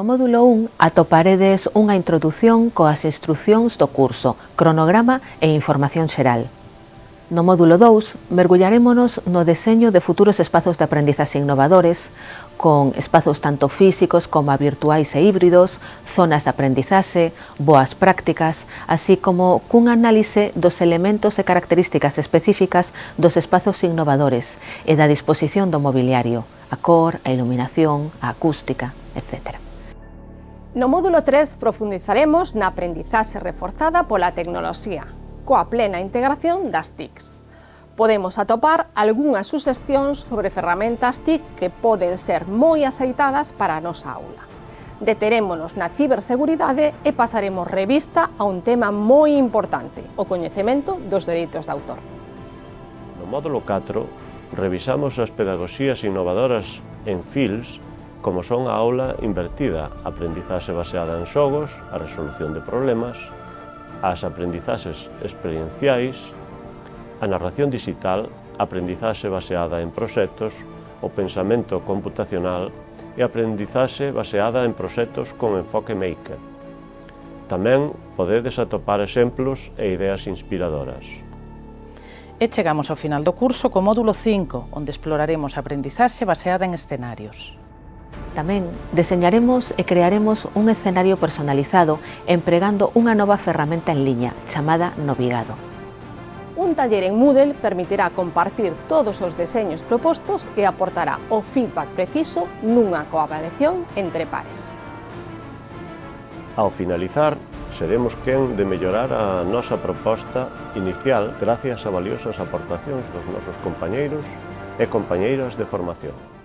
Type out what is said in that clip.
No módulo 1 atoparedes unha introdución coas instruccións do curso, cronograma e información xeral. No módulo 2 mergullarémonos no deseño de futuros espazos de aprendizaxe innovadores, con espazos tanto físicos como virtuais e híbridos, zonas de aprendizaxe, boas prácticas, así como cun análise dos elementos e características específicas dos espazos innovadores e da disposición do mobiliario, a cor, a iluminación, a acústica, etcétera. No módulo 3 profundizaremos na aprendizaxe reforzada pola tecnoloxía, coa plena integración das TICs. Podemos atopar algunhas suxestións sobre ferramentas TIC que poden ser moi aceitadas para a nosa aula. Deterémonos na ciberseguridade e pasaremos revista a un tema moi importante, o coñecemento dos dereitos de autor. No módulo 4 revisamos as pedagogías innovadoras en FILS como son a aula invertida, aprendizaxe baseada en xogos, a resolución de problemas, as aprendizaxes experienciais, a narración digital, aprendizaxe baseada en proxectos, o pensamento computacional e aprendizaxe baseada en proxectos con enfoque maker. Tamén podedes atopar exemplos e ideas inspiradoras. E chegamos ao final do curso co módulo 5, onde exploraremos a aprendizaxe baseada en escenarios. Tamén deseñaremos e crearemos un escenario personalizado empregando unha nova ferramenta en liña chamada Novigado. Un taller en Moodle permitirá compartir todos os deseños propostos e aportará o feedback preciso nunha coavaliación entre pares. Ao finalizar, seremos quen de mellorar a nosa proposta inicial gracias a valiosas aportacións dos nosos compañeiros e compañeiras de formación.